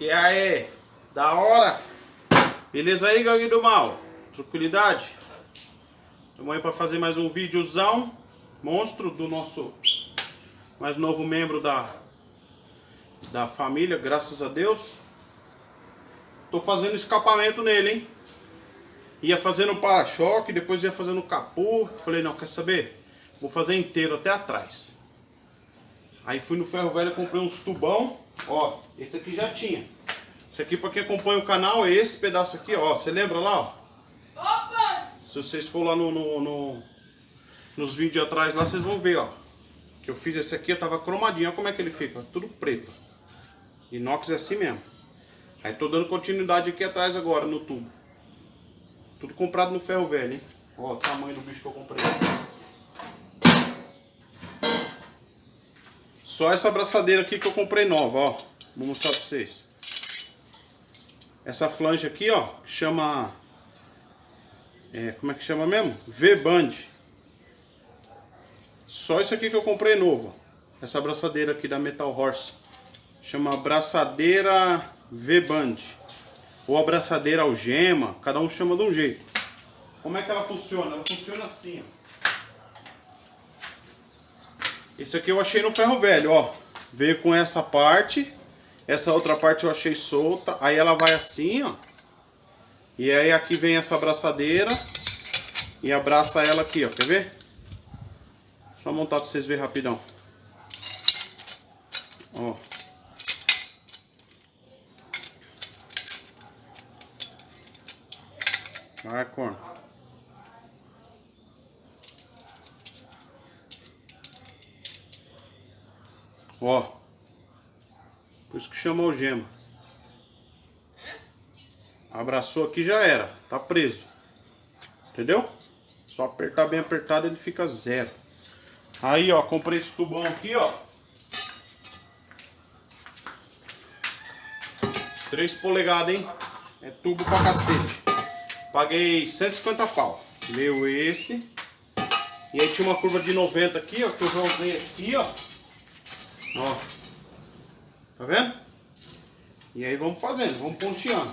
E aí, da hora? Beleza aí, Gangue do Mal? Tranquilidade? Estamos aí para fazer mais um videozão monstro do nosso mais novo membro da, da família, graças a Deus. Tô fazendo escapamento nele, hein? Ia fazendo para-choque, depois ia fazendo capô. Falei, não, quer saber? Vou fazer inteiro até atrás. Aí fui no ferro velho, comprei uns tubão. Ó, esse aqui já tinha. Esse aqui para quem acompanha o canal é esse pedaço aqui, ó. Você lembra lá, ó? Opa! Se vocês for lá no, no, no, nos vídeos atrás lá, vocês vão ver, ó. Que eu fiz esse aqui, eu tava cromadinho. Olha como é que ele fica, tudo preto. Inox é assim mesmo. Aí tô dando continuidade aqui atrás agora, no tubo. Tudo comprado no ferro velho, hein? Ó o tamanho do bicho que eu comprei. Só essa abraçadeira aqui que eu comprei nova, ó. Vou mostrar pra vocês. Essa flange aqui, ó, chama... É, como é que chama mesmo? V-Band. Só isso aqui que eu comprei novo. Essa abraçadeira aqui da Metal Horse. Chama abraçadeira V-Band. Ou abraçadeira algema. Cada um chama de um jeito. Como é que ela funciona? Ela funciona assim, ó. Esse aqui eu achei no ferro velho, ó. Veio com essa parte. Essa outra parte eu achei solta. Aí ela vai assim, ó. E aí aqui vem essa abraçadeira. E abraça ela aqui, ó. Quer ver? Só montar pra vocês verem rapidão. Ó. Vai, corno. Ó. Isso que chama algema. Abraçou aqui já era. Tá preso. Entendeu? Só apertar bem apertado ele fica zero. Aí, ó. Comprei esse tubão aqui, ó. 3 polegadas, hein? É tubo pra cacete. Paguei 150 pau. Meu esse. E aí tinha uma curva de 90 aqui, ó. Que eu já usei aqui, ó. Ó. Tá vendo? E aí vamos fazendo, vamos ponteando.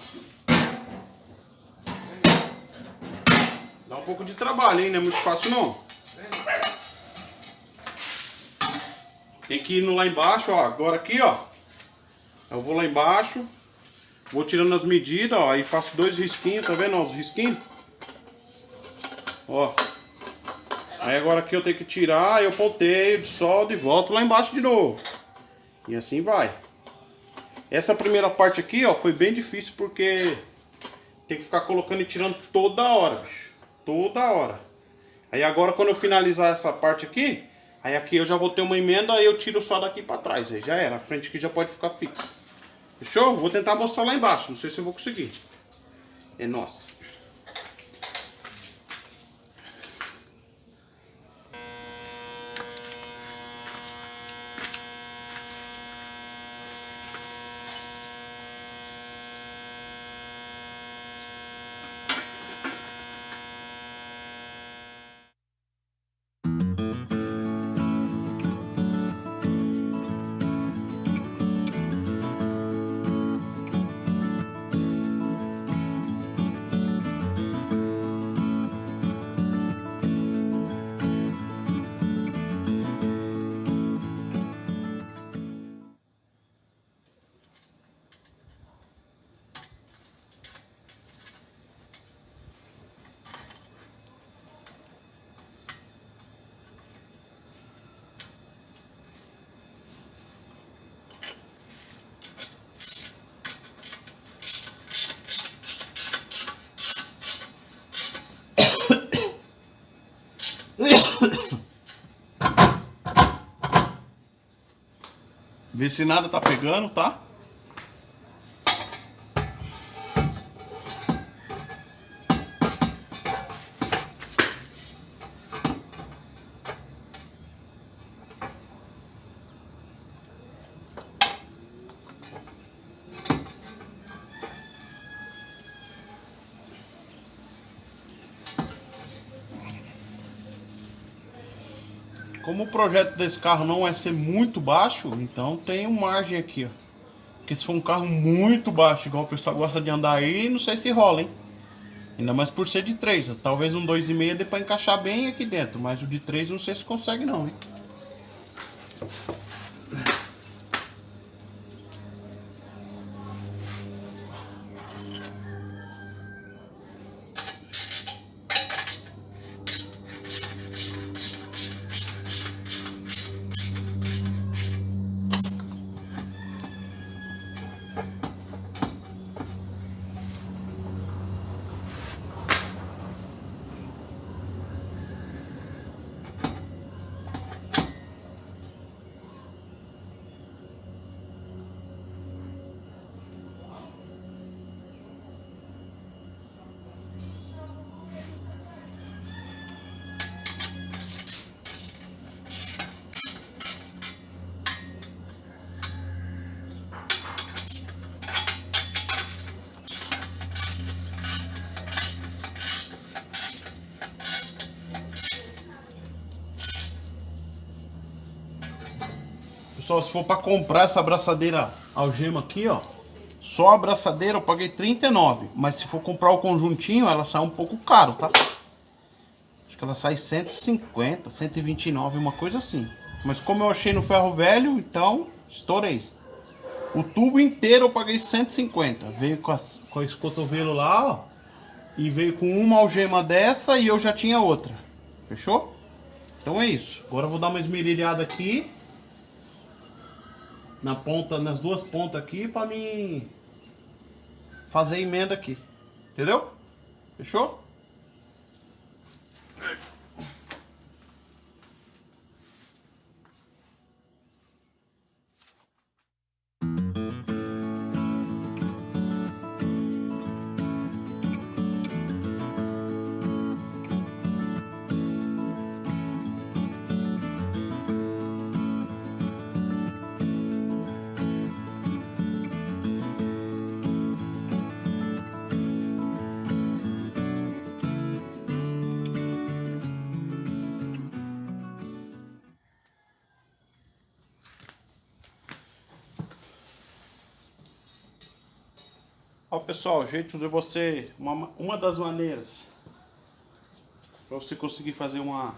Dá um pouco de trabalho, hein? Não é muito fácil não. Tem que ir no lá embaixo, ó. Agora aqui, ó. Eu vou lá embaixo. Vou tirando as medidas, ó. Aí faço dois risquinhos, tá vendo? Ó, os risquinhos. Ó. Aí agora aqui eu tenho que tirar, eu ponteio, soldo e volto lá embaixo de novo. E assim vai. Essa primeira parte aqui, ó, foi bem difícil porque tem que ficar colocando e tirando toda hora, bicho. Toda hora. Aí agora quando eu finalizar essa parte aqui, aí aqui eu já vou ter uma emenda, aí eu tiro só daqui pra trás. Aí já era, a frente aqui já pode ficar fixa. Fechou? Vou tentar mostrar lá embaixo, não sei se eu vou conseguir. É nossa. Vê se nada tá pegando, tá? Como o projeto desse carro não é ser muito baixo, então tem uma margem aqui, ó. Porque se for um carro muito baixo, igual o pessoal gosta de andar aí, não sei se rola, hein? Ainda mais por ser de 3. Talvez um 2,5 dê pra encaixar bem aqui dentro. Mas o de 3 não sei se consegue não, hein? Pessoal, se for para comprar essa abraçadeira algema aqui, ó. Só a abraçadeira eu paguei 39. Mas se for comprar o conjuntinho, ela sai um pouco caro, tá? Acho que ela sai 150, 129, uma coisa assim. Mas como eu achei no ferro velho, então estourei. O tubo inteiro eu paguei 150. Veio com, as, com esse cotovelo lá, ó. E veio com uma algema dessa e eu já tinha outra. Fechou? Então é isso. Agora eu vou dar uma esmerilhada aqui na ponta, nas duas pontas aqui para mim fazer emenda aqui. Entendeu? Fechou? Ó pessoal, jeito de você, uma, uma das maneiras para você conseguir fazer uma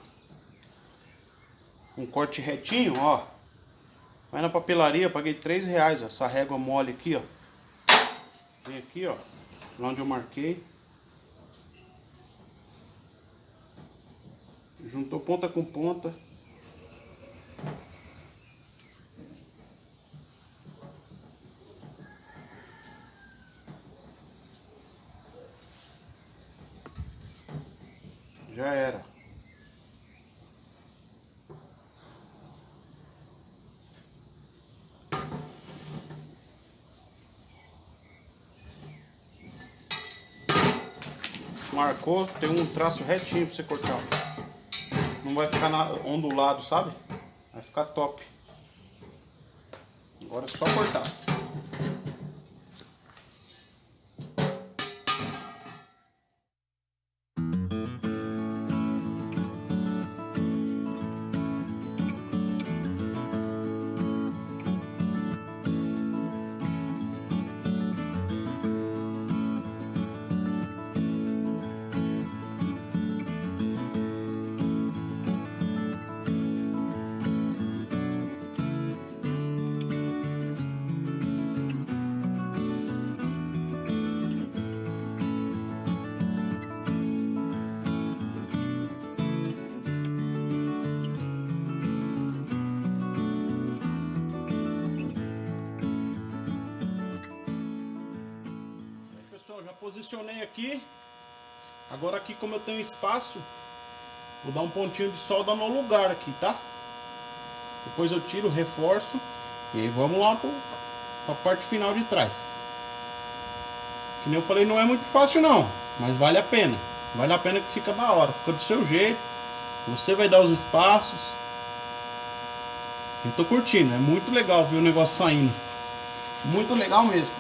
um corte retinho, ó. Vai na papelaria, paguei 3 reais, ó, essa régua mole aqui, ó. Vem aqui, ó, onde eu marquei. Juntou ponta com ponta. Já era. Marcou, tem um traço retinho pra você cortar. Não vai ficar ondulado, sabe? Vai ficar top. Agora é só cortar. Aqui. Agora aqui como eu tenho espaço, vou dar um pontinho de solda no lugar aqui, tá? Depois eu tiro, reforço e aí vamos lá para a parte final de trás. Que nem eu falei, não é muito fácil não, mas vale a pena. Vale a pena que fica da hora, fica do seu jeito. Você vai dar os espaços. Eu tô curtindo, é muito legal ver o negócio saindo. Muito legal mesmo.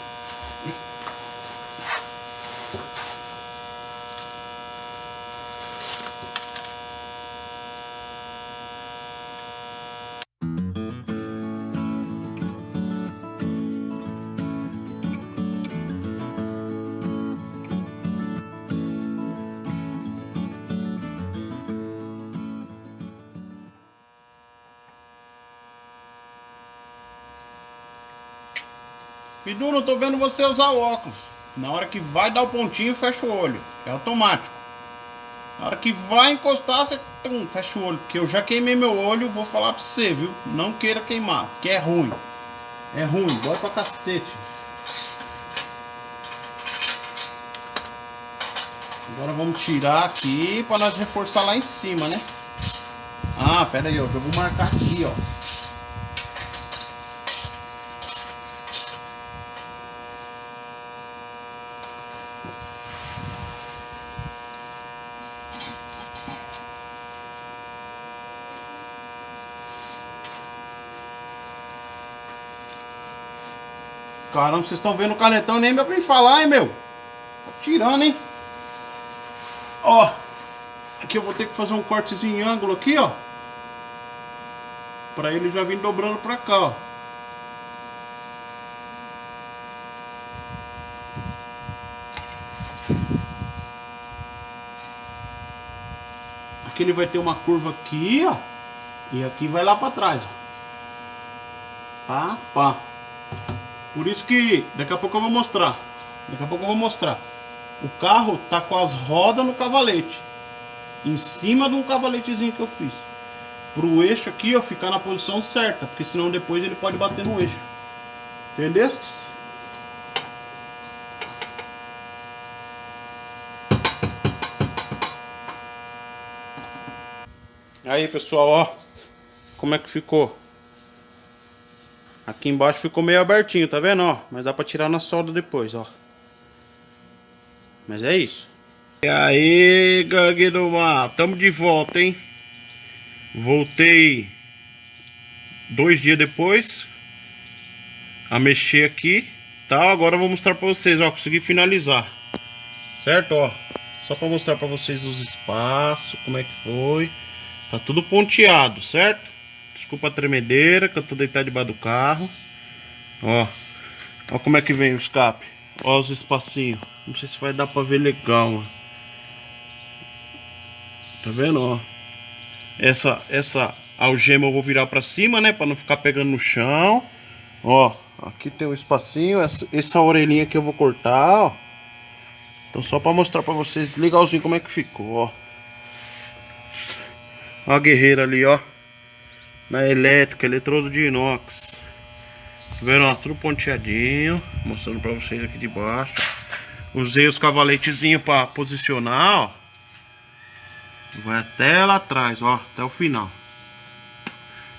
Pidu, não tô vendo você usar o óculos. Na hora que vai dar o pontinho, fecha o olho. É automático. Na hora que vai encostar, você tum, fecha o olho. Porque eu já queimei meu olho, vou falar pra você, viu? Não queira queimar, porque é ruim. É ruim, bora pra cacete. Agora vamos tirar aqui para nós reforçar lá em cima, né? Ah, pera aí, ó, eu vou marcar aqui, ó. Caramba, vocês estão vendo o canetão nem pra me falar, hein, meu? Tá tirando, hein? Ó. Aqui eu vou ter que fazer um cortezinho em ângulo aqui, ó. Pra ele já vir dobrando pra cá, ó. Aqui ele vai ter uma curva aqui, ó. E aqui vai lá pra trás, ó. Pá, pá. Por isso que daqui a pouco eu vou mostrar. Daqui a pouco eu vou mostrar. O carro tá com as rodas no cavalete. Em cima de um cavaletezinho que eu fiz. Pro eixo aqui, ó, ficar na posição certa. Porque senão depois ele pode bater no eixo. Entendestes? Aí pessoal, ó. Como é que ficou? Aqui embaixo ficou meio abertinho, tá vendo, ó? Mas dá pra tirar na solda depois, ó. Mas é isso. E aí, gangue do mar. Tamo de volta, hein? Voltei dois dias depois a mexer aqui, tá? Agora eu vou mostrar pra vocês, ó. Consegui finalizar. Certo, ó. Só pra mostrar pra vocês os espaços, como é que foi. Tá tudo ponteado, certo? Desculpa a tremedeira, que eu tô deitado debaixo do carro. Ó. Ó como é que vem o escape. Ó os espacinhos. Não sei se vai dar pra ver legal, ó. Tá vendo, ó? Essa, essa algema eu vou virar pra cima, né? Pra não ficar pegando no chão. Ó, aqui tem um espacinho. Essa, essa orelhinha aqui eu vou cortar, ó. Então só pra mostrar pra vocês legalzinho como é que ficou, ó. Ó a guerreira ali, ó na elétrica, eletrodo de inox. Tá vendo? Ó, tudo ponteadinho. Mostrando pra vocês aqui de baixo. Usei os cavaletezinhos pra posicionar, ó. Vai até lá atrás, ó. Até o final.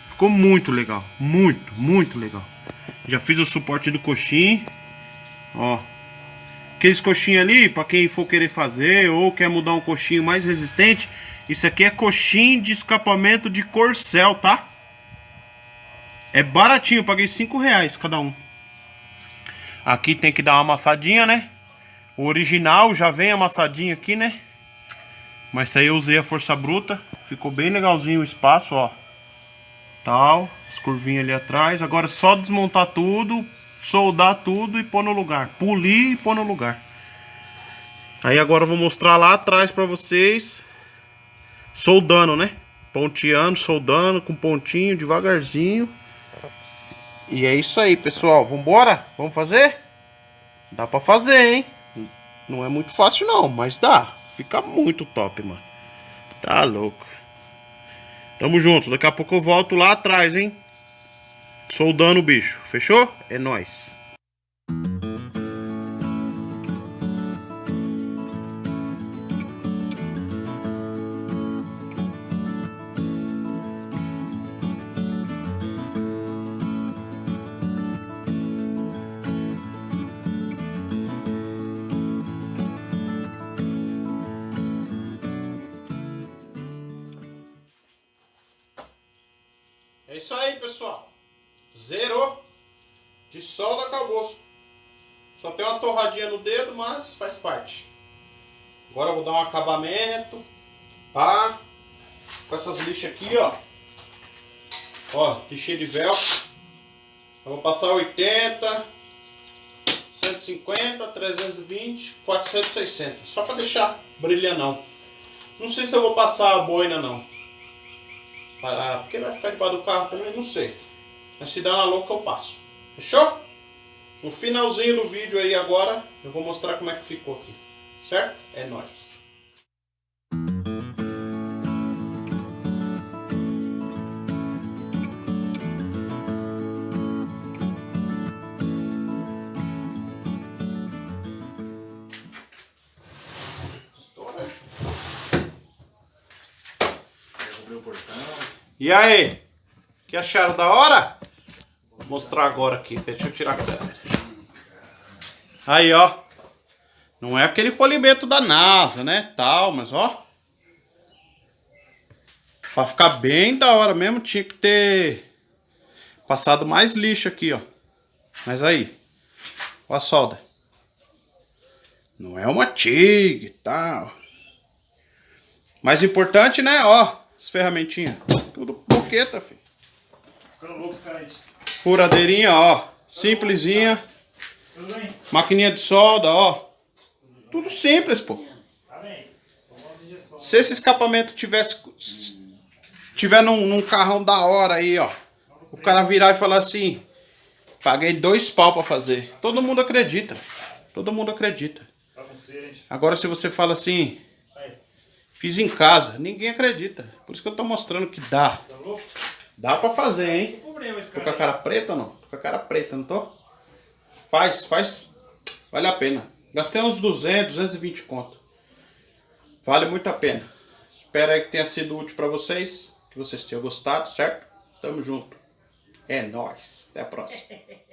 Ficou muito legal. Muito, muito legal. Já fiz o suporte do coxim. Ó. Aqueles coxinhos ali, pra quem for querer fazer ou quer mudar um coxinho mais resistente. Isso aqui é coxim de escapamento de corcel, tá? É baratinho, paguei 5 reais cada um. Aqui tem que dar uma amassadinha, né? O original já vem amassadinho aqui, né? Mas isso aí eu usei a força bruta. Ficou bem legalzinho o espaço, ó. Tal, as curvinhas ali atrás. Agora é só desmontar tudo, soldar tudo e pôr no lugar. Polir e pôr no lugar. Aí agora eu vou mostrar lá atrás pra vocês. Soldando, né? Ponteando, soldando com pontinho, devagarzinho. E é isso aí, pessoal. Vambora? Vamos fazer? Dá pra fazer, hein? Não é muito fácil não, mas dá. Fica muito top, mano. Tá louco. Tamo junto. Daqui a pouco eu volto lá atrás, hein? Soldando o bicho. Fechou? É nóis. Tem uma torradinha no dedo, mas faz parte. Agora eu vou dar um acabamento. Pá. Com essas lixas aqui, ó. Ó, que cheio de véu. Eu vou passar 80, 150, 320, 400, 600. Só para deixar brilhando. Não sei se eu vou passar a boina não. Ah, porque vai ficar debaixo do carro também, não sei. Mas se dá na louca eu passo. Fechou? No finalzinho do vídeo aí agora, eu vou mostrar como é que ficou aqui. Certo? É nóis. E aí? Que acharam da hora? Vou mostrar agora aqui. Deixa eu tirar a câmera. Aí, ó. Não é aquele polimento da NASA, né? Tal, mas ó. Pra ficar bem da hora mesmo, tinha que ter passado mais lixo aqui, ó. Mas aí. Ó a solda. Não é uma TIG e tal. Mais importante, né? Ó, as ferramentinhas. Tudo boqueta, filho. Furadeirinha, ó. Simplesinha. Maquininha de solda, ó. Tudo simples, pô. Se esse escapamento tivesse... Tiver num, num carrão da hora aí, ó. O cara virar e falar assim... Paguei dois pau pra fazer. Todo mundo acredita. Todo mundo acredita. Agora se você fala assim... Fiz em casa. Ninguém acredita. Por isso que eu tô mostrando que dá. Dá pra fazer, hein? Tô com a cara preta ou não? Tô com a cara preta, não tô? Faz, faz. Vale a pena. Gastei uns 200, 220 conto. Vale muito a pena. Espero aí que tenha sido útil pra vocês. Que vocês tenham gostado, certo? Tamo junto. É nóis. Até a próxima.